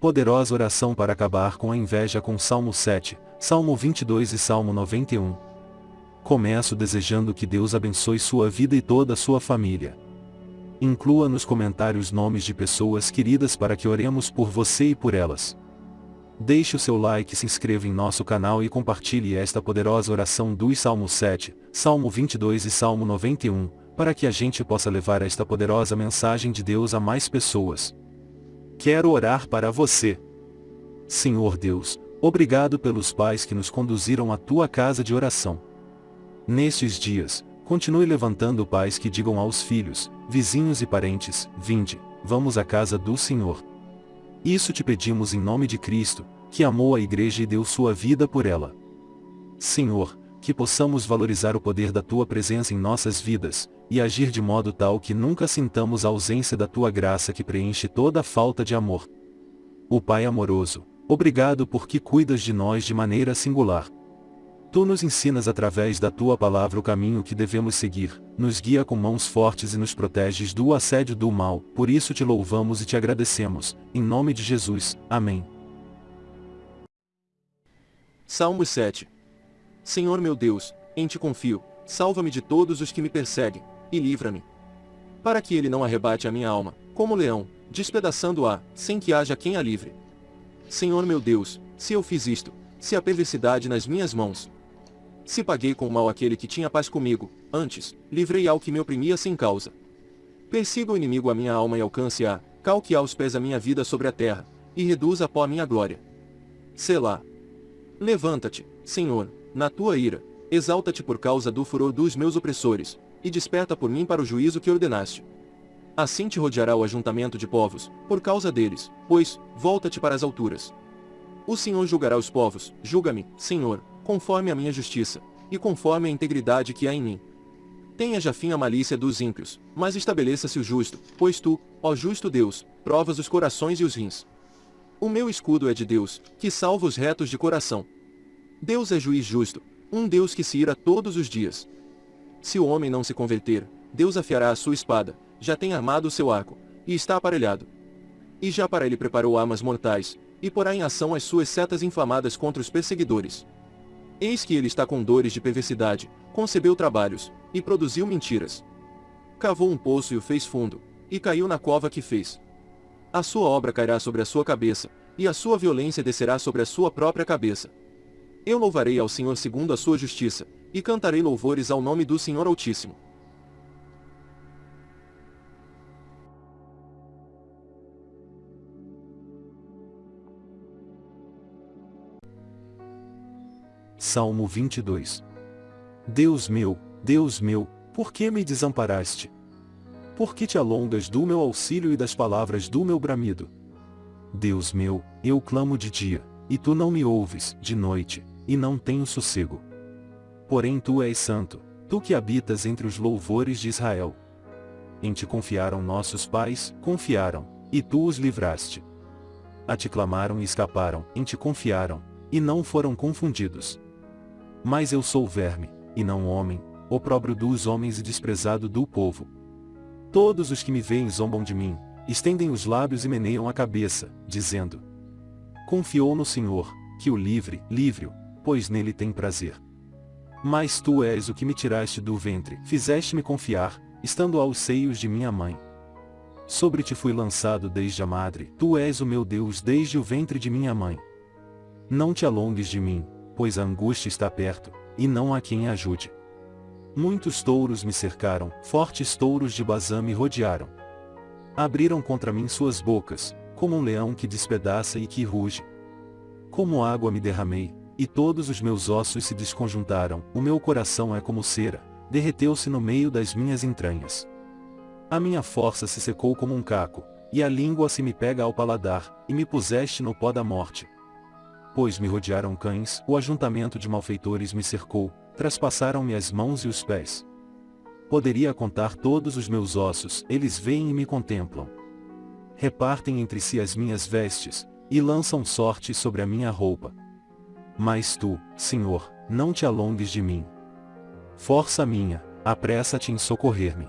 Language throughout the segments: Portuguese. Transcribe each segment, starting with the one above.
Poderosa oração para acabar com a inveja com Salmo 7, Salmo 22 e Salmo 91. Começo desejando que Deus abençoe sua vida e toda a sua família. Inclua nos comentários nomes de pessoas queridas para que oremos por você e por elas. Deixe o seu like, se inscreva em nosso canal e compartilhe esta poderosa oração dos Salmo 7, Salmo 22 e Salmo 91, para que a gente possa levar esta poderosa mensagem de Deus a mais pessoas. Quero orar para você. Senhor Deus, obrigado pelos pais que nos conduziram à tua casa de oração. Nestes dias, continue levantando pais que digam aos filhos, vizinhos e parentes, vinde, vamos à casa do Senhor. Isso te pedimos em nome de Cristo, que amou a igreja e deu sua vida por ela. Senhor, que possamos valorizar o poder da tua presença em nossas vidas, e agir de modo tal que nunca sintamos a ausência da tua graça que preenche toda a falta de amor. O Pai amoroso, obrigado porque cuidas de nós de maneira singular. Tu nos ensinas através da tua palavra o caminho que devemos seguir, nos guia com mãos fortes e nos proteges do assédio do mal, por isso te louvamos e te agradecemos, em nome de Jesus, amém. Salmo 7 Senhor meu Deus, em ti confio, salva-me de todos os que me perseguem, e livra-me. Para que ele não arrebate a minha alma, como leão, despedaçando-a, sem que haja quem a livre. Senhor meu Deus, se eu fiz isto, se a perversidade nas minhas mãos, se paguei com mal aquele que tinha paz comigo, antes, livrei ao que me oprimia sem causa. Persiga o inimigo a minha alma e alcance-a, calque aos pés a minha vida sobre a terra, e reduza a pó a minha glória. Selá. Levanta-te, Senhor, na tua ira, exalta-te por causa do furor dos meus opressores, e desperta por mim para o juízo que ordenaste. Assim te rodeará o ajuntamento de povos, por causa deles, pois, volta-te para as alturas. O Senhor julgará os povos, julga-me, Senhor, conforme a minha justiça, e conforme a integridade que há em mim. Tenha já fim a malícia dos ímpios, mas estabeleça-se o justo, pois tu, ó justo Deus, provas os corações e os rins. O meu escudo é de Deus, que salva os retos de coração. Deus é juiz justo, um Deus que se ira todos os dias. Se o homem não se converter, Deus afiará a sua espada, já tem armado o seu arco, e está aparelhado. E já para ele preparou armas mortais, e porá em ação as suas setas inflamadas contra os perseguidores. Eis que ele está com dores de perversidade, concebeu trabalhos, e produziu mentiras. Cavou um poço e o fez fundo, e caiu na cova que fez. A sua obra cairá sobre a sua cabeça, e a sua violência descerá sobre a sua própria cabeça. Eu louvarei ao Senhor segundo a sua justiça, e cantarei louvores ao nome do Senhor Altíssimo. Salmo 22 Deus meu, Deus meu, por que me desamparaste? Por que te alongas do meu auxílio e das palavras do meu bramido? Deus meu, eu clamo de dia, e tu não me ouves, de noite, e não tenho sossego. Porém tu és santo, tu que habitas entre os louvores de Israel. Em ti confiaram nossos pais, confiaram, e tu os livraste. A ti clamaram e escaparam, em ti confiaram, e não foram confundidos. Mas eu sou verme, e não homem, opróbrio dos homens e desprezado do povo. Todos os que me veem zombam de mim, estendem os lábios e meneiam a cabeça, dizendo: Confiou no Senhor, que o livre, livre-o, pois nele tem prazer. Mas tu és o que me tiraste do ventre, fizeste-me confiar, estando aos seios de minha mãe. Sobre ti fui lançado desde a madre, tu és o meu Deus desde o ventre de minha mãe. Não te alongues de mim, pois a angústia está perto, e não há quem ajude. Muitos touros me cercaram, fortes touros de Bazã me rodearam. Abriram contra mim suas bocas, como um leão que despedaça e que ruge. Como água me derramei, e todos os meus ossos se desconjuntaram, o meu coração é como cera, derreteu-se no meio das minhas entranhas. A minha força se secou como um caco, e a língua se me pega ao paladar, e me puseste no pó da morte pois me rodearam cães, o ajuntamento de malfeitores me cercou, traspassaram-me as mãos e os pés. Poderia contar todos os meus ossos, eles veem e me contemplam. Repartem entre si as minhas vestes, e lançam sorte sobre a minha roupa. Mas tu, Senhor, não te alongues de mim. Força minha, apressa-te em socorrer-me.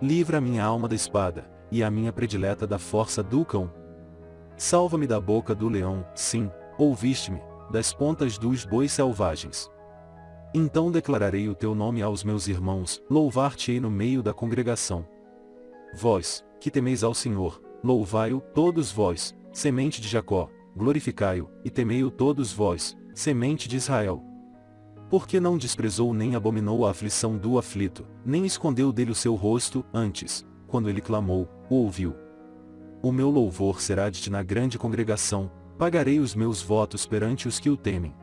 Livra minha alma da espada, e a minha predileta da força do cão Salva-me da boca do leão, sim, ouviste-me, das pontas dos bois selvagens. Então declararei o teu nome aos meus irmãos, louvar-te-ei no meio da congregação. Vós, que temeis ao Senhor, louvai-o, todos vós, semente de Jacó, glorificai-o, e temei-o todos vós, semente de Israel. Porque não desprezou nem abominou a aflição do aflito, nem escondeu dele o seu rosto, antes, quando ele clamou, o ouviu. O meu louvor será de ti na grande congregação, pagarei os meus votos perante os que o temem.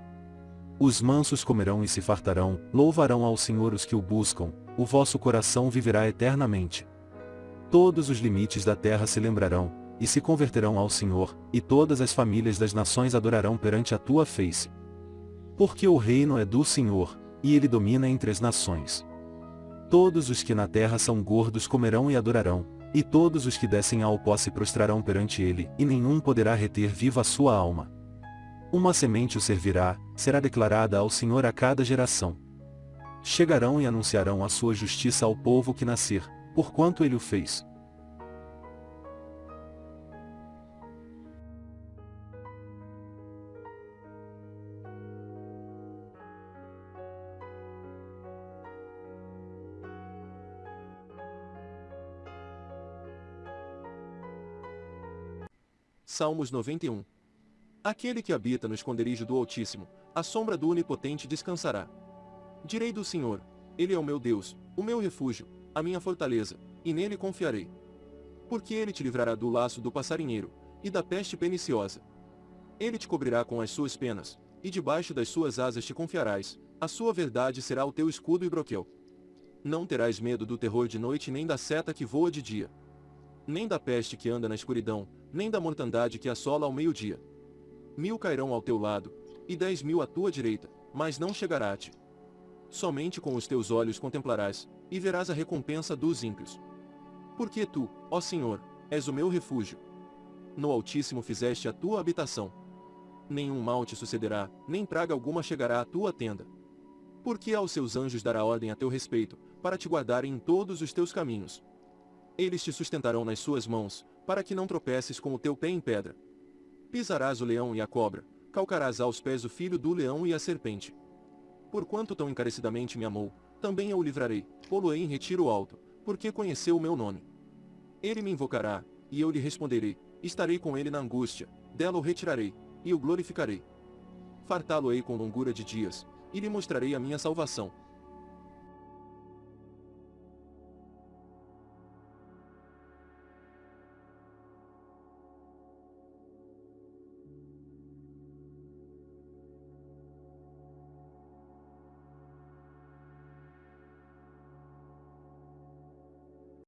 Os mansos comerão e se fartarão, louvarão ao Senhor os que o buscam, o vosso coração viverá eternamente. Todos os limites da terra se lembrarão, e se converterão ao Senhor, e todas as famílias das nações adorarão perante a tua face. Porque o reino é do Senhor, e ele domina entre as nações. Todos os que na terra são gordos comerão e adorarão, e todos os que descem ao pó se prostrarão perante ele, e nenhum poderá reter viva a sua alma. Uma semente o servirá, será declarada ao Senhor a cada geração. Chegarão e anunciarão a sua justiça ao povo que nascer, porquanto ele o fez. Salmos 91 Aquele que habita no esconderijo do Altíssimo, a sombra do Onipotente descansará. Direi do Senhor, Ele é o meu Deus, o meu refúgio, a minha fortaleza, e nele confiarei. Porque ele te livrará do laço do passarinheiro, e da peste perniciosa. Ele te cobrirá com as suas penas, e debaixo das suas asas te confiarás, a sua verdade será o teu escudo e broquel. Não terás medo do terror de noite nem da seta que voa de dia. Nem da peste que anda na escuridão, nem da mortandade que assola ao meio-dia. Mil cairão ao teu lado, e dez mil à tua direita, mas não chegará a ti. Somente com os teus olhos contemplarás, e verás a recompensa dos ímpios. Porque tu, ó Senhor, és o meu refúgio. No Altíssimo fizeste a tua habitação. Nenhum mal te sucederá, nem praga alguma chegará à tua tenda. Porque aos seus anjos dará ordem a teu respeito, para te guardarem em todos os teus caminhos. Eles te sustentarão nas suas mãos, para que não tropeces com o teu pé em pedra. Pisarás o leão e a cobra, calcarás aos pés o filho do leão e a serpente. Porquanto tão encarecidamente me amou, também eu o livrarei, pô-lo-ei em retiro alto, porque conheceu o meu nome. Ele me invocará, e eu lhe responderei, estarei com ele na angústia, dela o retirarei, e o glorificarei. Fartá-lo-ei com longura de dias, e lhe mostrarei a minha salvação.